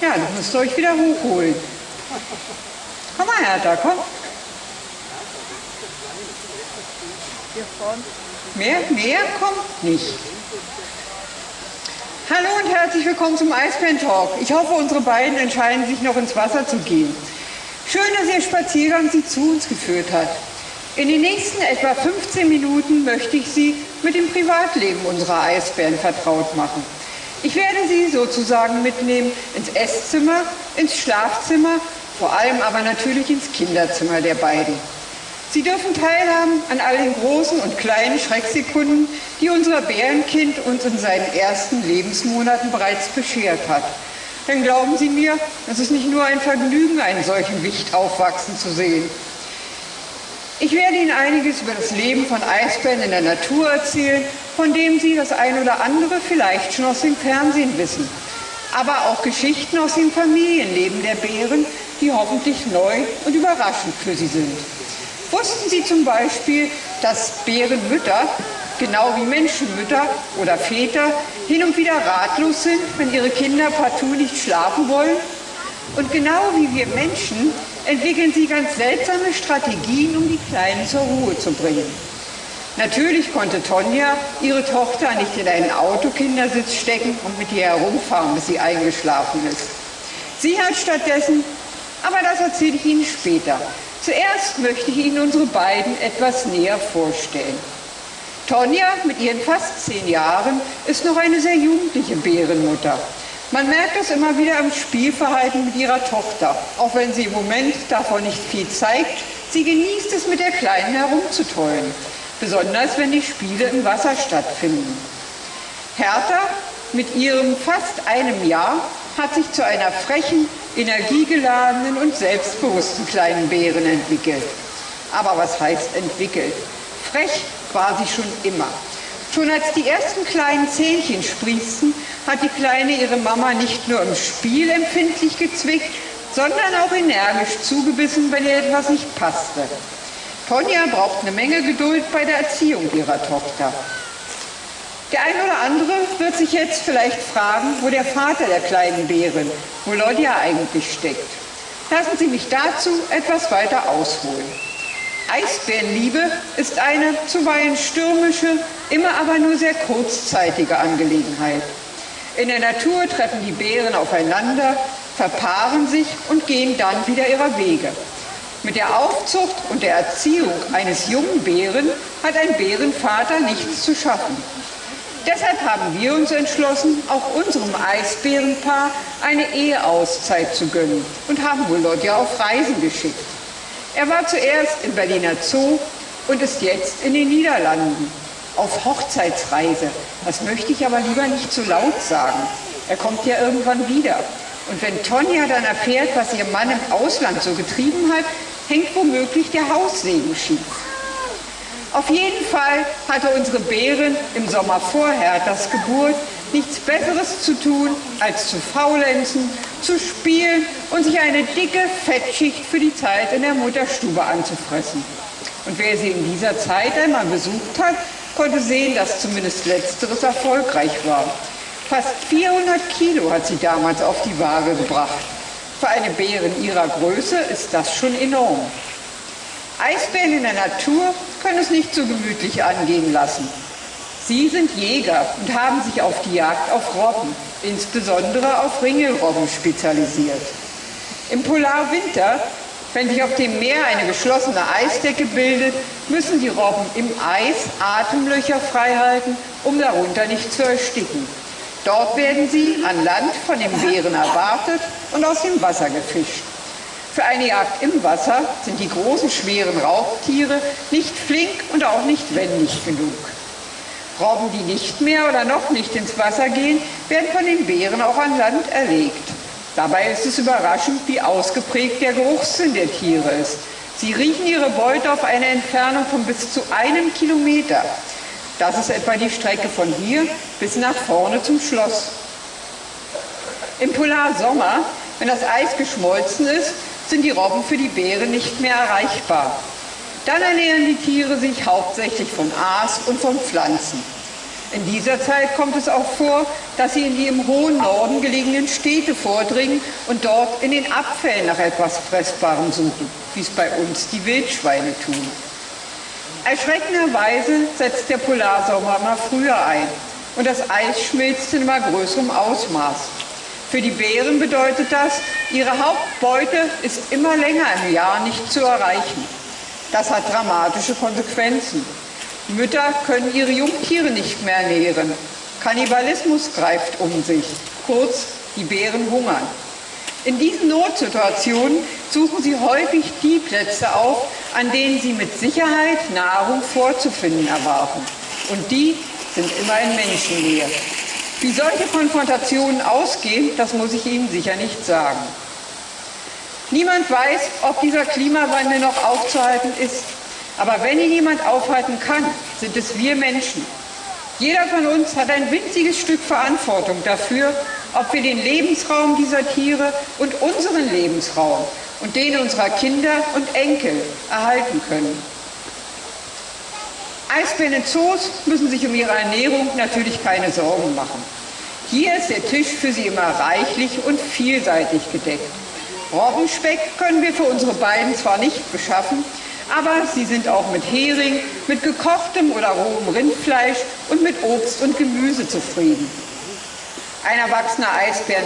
Ja, das müsst ihr euch wieder hochholen. Komm mal, Hertha, komm. Mehr, mehr kommt nicht. Hallo und herzlich willkommen zum Eisbären Talk. Ich hoffe, unsere beiden entscheiden sich noch ins Wasser zu gehen. Schön, dass Ihr Spaziergang Sie zu uns geführt hat. In den nächsten etwa 15 Minuten möchte ich Sie mit dem Privatleben unserer Eisbären vertraut machen. Ich werde Sie sozusagen mitnehmen ins Esszimmer, ins Schlafzimmer, vor allem aber natürlich ins Kinderzimmer der beiden. Sie dürfen teilhaben an all den großen und kleinen Schrecksekunden, die unser Bärenkind uns in seinen ersten Lebensmonaten bereits beschert hat. Denn glauben Sie mir, es ist nicht nur ein Vergnügen, einen solchen Wicht aufwachsen zu sehen. Ich werde Ihnen einiges über das Leben von Eisbären in der Natur erzählen, von dem Sie das ein oder andere vielleicht schon aus dem Fernsehen wissen. Aber auch Geschichten aus dem Familienleben der Bären, die hoffentlich neu und überraschend für Sie sind. Wussten Sie zum Beispiel, dass Bärenmütter, genau wie Menschenmütter oder Väter, hin und wieder ratlos sind, wenn ihre Kinder partout nicht schlafen wollen? Und genau wie wir Menschen entwickeln sie ganz seltsame Strategien, um die Kleinen zur Ruhe zu bringen. Natürlich konnte Tonja ihre Tochter nicht in einen Autokindersitz stecken und mit ihr herumfahren, bis sie eingeschlafen ist. Sie hat stattdessen, aber das erzähle ich Ihnen später, Zuerst möchte ich Ihnen unsere beiden etwas näher vorstellen. Tonja mit ihren fast zehn Jahren ist noch eine sehr jugendliche Bärenmutter. Man merkt das immer wieder am Spielverhalten mit ihrer Tochter, auch wenn sie im Moment davon nicht viel zeigt. Sie genießt es, mit der Kleinen herumzutollen, besonders wenn die Spiele im Wasser stattfinden. Hertha mit ihrem fast einem Jahr hat sich zu einer frechen, energiegeladenen und selbstbewussten kleinen Bären entwickelt. Aber was heißt entwickelt? Frech war sie schon immer. Schon als die ersten kleinen Zähnchen sprießten, hat die Kleine ihre Mama nicht nur im Spiel empfindlich gezwickt, sondern auch energisch zugebissen, wenn ihr etwas nicht passte. Tonja braucht eine Menge Geduld bei der Erziehung ihrer Tochter. Der eine oder andere wird sich jetzt vielleicht fragen, wo der Vater der kleinen Bären, wo Lodja eigentlich steckt. Lassen Sie mich dazu etwas weiter ausholen. Eisbärenliebe ist eine zuweilen stürmische, immer aber nur sehr kurzzeitige Angelegenheit. In der Natur treffen die Bären aufeinander, verpaaren sich und gehen dann wieder ihrer Wege. Mit der Aufzucht und der Erziehung eines jungen Bären hat ein Bärenvater nichts zu schaffen. Deshalb haben wir uns entschlossen, auch unserem Eisbärenpaar eine Eheauszeit zu gönnen und haben Volodja auf Reisen geschickt. Er war zuerst im Berliner Zoo und ist jetzt in den Niederlanden auf Hochzeitsreise. Das möchte ich aber lieber nicht zu laut sagen. Er kommt ja irgendwann wieder. Und wenn Tonja dann erfährt, was ihr Mann im Ausland so getrieben hat, hängt womöglich der Haussegen schief. Auf jeden Fall hatte unsere Bärin im Sommer vorher das Geburt nichts Besseres zu tun, als zu faulenzen, zu spielen und sich eine dicke Fettschicht für die Zeit in der Mutterstube anzufressen. Und wer sie in dieser Zeit einmal besucht hat, konnte sehen, dass zumindest letzteres erfolgreich war. Fast 400 Kilo hat sie damals auf die Waage gebracht. Für eine Bärin ihrer Größe ist das schon enorm. Eisbären in der Natur können es nicht so gemütlich angehen lassen. Sie sind Jäger und haben sich auf die Jagd auf Robben, insbesondere auf Ringelrobben, spezialisiert. Im Polarwinter, wenn sich auf dem Meer eine geschlossene Eisdecke bildet, müssen die Robben im Eis Atemlöcher freihalten, um darunter nicht zu ersticken. Dort werden sie an Land von den Bären erwartet und aus dem Wasser gefischt. Für eine Jagd im Wasser sind die großen, schweren Raubtiere nicht flink und auch nicht wendig genug. Robben, die nicht mehr oder noch nicht ins Wasser gehen, werden von den Bären auch an Land erlegt. Dabei ist es überraschend, wie ausgeprägt der Geruchssinn der Tiere ist. Sie riechen ihre Beute auf eine Entfernung von bis zu einem Kilometer. Das ist etwa die Strecke von hier bis nach vorne zum Schloss. Im Polarsommer, wenn das Eis geschmolzen ist, sind die Robben für die Bären nicht mehr erreichbar. Dann ernähren die Tiere sich hauptsächlich von Aas und von Pflanzen. In dieser Zeit kommt es auch vor, dass sie in die im hohen Norden gelegenen Städte vordringen und dort in den Abfällen nach etwas Fressbarem suchen, wie es bei uns die Wildschweine tun. Erschreckenderweise setzt der Polarsommer immer früher ein und das Eis schmilzt in immer größerem Ausmaß. Für die Bären bedeutet das, ihre Hauptbeute ist immer länger im Jahr nicht zu erreichen. Das hat dramatische Konsequenzen. Mütter können ihre Jungtiere nicht mehr ernähren. Kannibalismus greift um sich. Kurz, die Bären hungern. In diesen Notsituationen suchen sie häufig die Plätze auf, an denen sie mit Sicherheit Nahrung vorzufinden erwarten. Und die sind immer in Menschennähe. Wie solche Konfrontationen ausgehen, das muss ich Ihnen sicher nicht sagen. Niemand weiß, ob dieser Klimawandel noch aufzuhalten ist. Aber wenn ihn jemand aufhalten kann, sind es wir Menschen. Jeder von uns hat ein winziges Stück Verantwortung dafür, ob wir den Lebensraum dieser Tiere und unseren Lebensraum und den unserer Kinder und Enkel erhalten können. Eisbären in Zoos müssen sich um ihre Ernährung natürlich keine Sorgen machen. Hier ist der Tisch für sie immer reichlich und vielseitig gedeckt. Robbenspeck können wir für unsere beiden zwar nicht beschaffen, aber sie sind auch mit Hering, mit gekochtem oder rohem Rindfleisch und mit Obst und Gemüse zufrieden. Ein erwachsener Eisbär